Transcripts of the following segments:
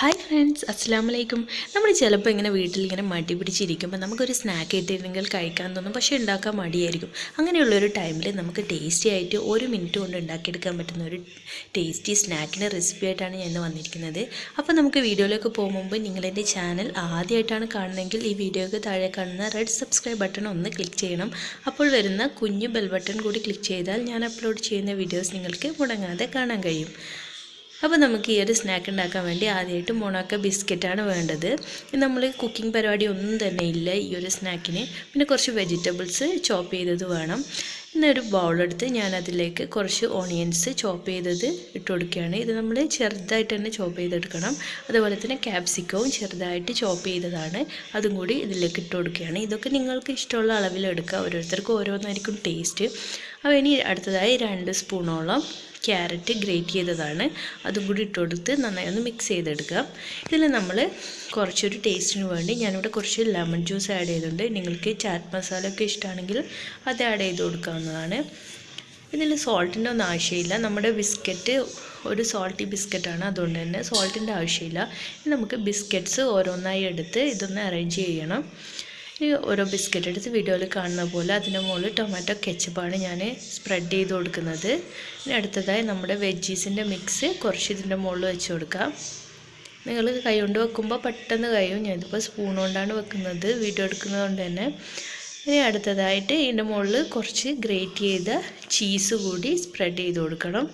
Hi friends അസ്സാം വലൈക്കും നമ്മൾ ചിലപ്പോൾ ഇങ്ങനെ വീട്ടിൽ ഇങ്ങനെ മടി പിടിച്ചിരിക്കുമ്പോൾ നമുക്കൊരു സ്നാക്ക് ഇട്ടിരുന്നെങ്കിൽ കഴിക്കാൻ തോന്നും. പക്ഷേ ഉണ്ടാക്കാൻ മടിയായിരിക്കും. അങ്ങനെയുള്ളൊരു ടൈമിൽ നമുക്ക് ടേസ്റ്റി ആയിട്ട് ഒരു മിനിറ്റ് കൊണ്ട് ഉണ്ടാക്കിയെടുക്കാൻ പറ്റുന്ന ഒരു ടേസ്റ്റി സ്നാക്കിന്റെ റെസിപ്പി ആയിട്ടാണ് ഞാൻ ഇന്ന് വന്നിരിക്കുന്നത്. അപ്പോൾ നമുക്ക് വീഡിയോയിലേക്ക് പോകുമ്പോൾ നിങ്ങളെന്റെ ചാനൽ ആദ്യമായിട്ടാണ് കാണുന്നതെങ്കിൽ ഈ വീഡിയോയ്ക്ക് താഴെ കാണുന്ന റെഡ് സബ്സ്ക്രൈബ് ബട്ടൺ ഒന്ന് ക്ലിക്ക് ചെയ്യണം. അപ്പോൾ വരുന്ന കുഞ്ഞു ബെൽ ബട്ടൺ കൂടി ക്ലിക്ക് ചെയ്താൽ ഞാൻ അപ്ലോഡ് ചെയ്യുന്ന വീഡിയോസ് നിങ്ങൾക്ക് മുടങ്ങാതെ കാണാൻ കഴിയും. അപ്പോൾ നമുക്ക് ഈ ഒരു സ്നാക്ക് ഉണ്ടാക്കാൻ വേണ്ടി ആദ്യമായിട്ട് മുണക്ക ബിസ്ക്കറ്റാണ് വേണ്ടത്. നമ്മൾ കുക്കിംഗ് പരിപാടി ഒന്നും തന്നെ ഇല്ല ഈ ഒരു സ്നാക്കിന് പിന്നെ കുറച്ച് വെജിറ്റബിൾസ് ചോപ്പ് ചെയ്തത് വേണം. എന്നൊരു ബൗളെടുത്ത് ഞാൻ അതിലേക്ക് കുറച്ച് ഓണിയൻസ് ചോപ്പ് ചെയ്തത് ഇട്ട് കൊടുക്കുകയാണ്. ഇത് നമ്മൾ ചെറുതായിട്ട് തന്നെ ചോപ്പ് ചെയ്തെടുക്കണം. അതുപോലെ തന്നെ ക്യാപ്സിക്കവും ചെറുതായിട്ട് ചോപ്പ് ചെയ്തതാണ്. അതും കൂടി ഇതിലേക്ക് ഇട്ട് കൊടുക്കുകയാണ്. ഇതൊക്കെ നിങ്ങൾക്ക് ഇഷ്ടമുള്ള അളവിലെടുക്കുക. ഓരോരുത്തർക്കും ഓരോന്നായിരിക്കും ടേസ്റ്റ്. അപ്പോൾ ഇനി അടുത്തതായി രണ്ട് സ്പൂണോളം ക്യാരറ്റ് ഗ്രേറ്റ് ചെയ്തതാണ്. അതും കൂടി ഇട്ട് കൊടുത്ത് നന്നായി ഒന്ന് മിക്സ് ചെയ്തെടുക്കുക. ഇതിൽ നമ്മൾ കുറച്ചൊരു ടേസ്റ്റിന് വേണ്ടി ഞാനിവിടെ കുറച്ച് ലെമൺ ജ്യൂസ് ആഡ് ചെയ്തിട്ടുണ്ട്. നിങ്ങൾക്ക് ചാറ്റ് മസാല ഒക്കെ ഇഷ്ടമാണെങ്കിൽ അത് ആഡ് ചെയ്ത് കൊടുക്കാവുന്നതാണ് ഇതിൽ സോൾട്ടിന്റെ ഒന്നും ആവശ്യമില്ല. നമ്മുടെ ബിസ്ക്കറ്റ് ഒരു സോൾട്ടി ബിസ്ക്കറ്റാണ് അതുകൊണ്ട് തന്നെ സോൾട്ടിന്റെ ആവശ്യമില്ല. നമുക്ക് ബിസ്ക്കറ്റ്സ് ഓരോന്നായി എടുത്ത് ഇതൊന്ന് അറേഞ്ച് ചെയ്യണം. ഈ ഓരോ ബിസ്ക്കറ്റ് എടുത്ത് വീഡിയോയിൽ കാണുന്ന പോലെ അതിന്റെ മുകളിൽ ടൊമാറ്റോ കെച്ചപ്പാണ് ഞാൻ സ്പ്രെഡ് ചെയ്ത് കൊടുക്കുന്നത്. ഇനി അടുത്തതായി നമ്മുടെ വെജീസിന്റെ മിക്സ് കുറച്ച് ഇതിന്റെ മുകളിൽ വെച്ച് കൊടുക്കാം. നിങ്ങൾ കൈ കൊണ്ട് വെക്കുമ്പോൾ പെട്ടെന്ന് കഴിയും. ഞാനിതിപ്പോൾ സ്പൂൺ കൊണ്ടാണ് വെക്കുന്നത്. വീഡിയോ എടുക്കുന്നത് കൊണ്ട് തന്നെ. ഇനി അടുത്തതായിട്ട് ഇതിന്റെ മുകളിൽ കുറച്ച് ഗ്രേറ്റ് ചെയ്ത ചീസ് കൂടി സ്പ്രെഡ് ചെയ്ത് കൊടുക്കണം.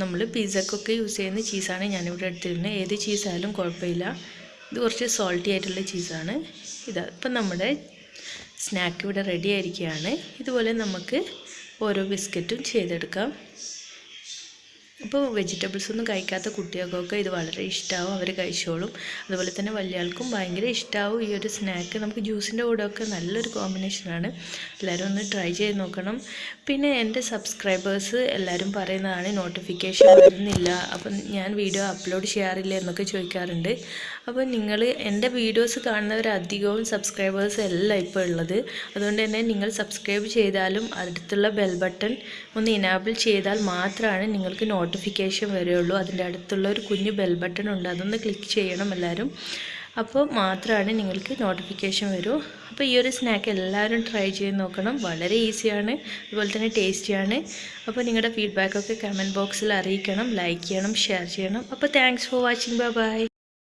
നമ്മൾ പിസ്സക്കൊക്കെ യൂസ് ചെയ്യുന്ന ചീസാണ് ഞാനിവിടെ എടുത്തിരുന്നത്. ഏത് ചീസായാലും കുഴപ്പമില്ല. ഇത് കുറച്ച് സോൾട്ടി ആയിട്ടുള്ള ചീസാണ്. ഇതാ ഇപ്പം നമ്മുടെ സ്നാക്ക് ഇവിടെ റെഡി ആയിരിക്കുകയാണ്. ഇതുപോലെ നമുക്ക് ഓരോ ബിസ്ക്കറ്റും ചെയ്തെടുക്കാം. അപ്പോൾ വെജിറ്റബിൾസ് ഒന്നും കഴിക്കാത്ത കുട്ടികൾക്കൊക്കെ ഇത് വളരെ ഇഷ്ടമാവും അവർ കഴിച്ചോളും. അതുപോലെ തന്നെ വലിയ ആൾക്കും ഭയങ്കര ഇഷ്ടമാവും ഈ ഒരു സ്നാക്ക് നമുക്ക് ജ്യൂസിന്റെ കൂടെയൊക്കെ നല്ലൊരു കോമ്പിനേഷനാണ് എല്ലാവരും ഒന്ന് ട്രൈ ചെയ്ത് നോക്കണം. പിന്നെ എന്റെ സബ്സ്ക്രൈബേഴ്സ് എല്ലാവരും പറയുന്നതാണ് നോട്ടിഫിക്കേഷൻ വരുന്നില്ല. അപ്പം ഞാൻ വീഡിയോ അപ്ലോഡ് ചെയ്യാറില്ല എന്നൊക്കെ ചോദിക്കാറുണ്ട്. അപ്പോൾ നിങ്ങൾ എന്റെ വീഡിയോസ് കാണുന്നവർ അധികവും സബ്സ്ക്രൈബേഴ്സ് അല്ല ഇപ്പോൾ ഉള്ളത്. അതുകൊണ്ട് തന്നെ നിങ്ങൾ സബ്സ്ക്രൈബ് ചെയ്താലും അടുത്തുള്ള ബെൽ ബട്ടൺ ഒന്ന് ഇനാബിൾ ചെയ്താൽ മാത്രമാണ് നിങ്ങൾക്ക് നോട്ടിഫിക്കേഷൻ വരികയുള്ളൂ. അതിന്റെ അടുത്തുള്ള ഒരു കുഞ്ഞു ബെൽ ബട്ടൺ ഉണ്ട്. അതൊന്ന് ക്ലിക്ക് ചെയ്യണം എല്ലാവരും. അപ്പോൾ മാത്രമാണ് നിങ്ങൾക്ക് നോട്ടിഫിക്കേഷൻ വരൂ. അപ്പോൾ ഈ ഒരു സ്നാക്ക് എല്ലാവരും ട്രൈ ചെയ്ത് നോക്കണം. വളരെ ഈസിയാണ് അതുപോലെ തന്നെ ടേസ്റ്റിയാണ് അപ്പോൾ നിങ്ങളുടെ ഫീഡ്ബാക്കൊക്കെ കമന്റ് ബോക്സിൽ അറിയിക്കണം. ലൈക്ക് ചെയ്യണം ഷെയർ ചെയ്യണം. അപ്പോൾ thanks for watching bye bye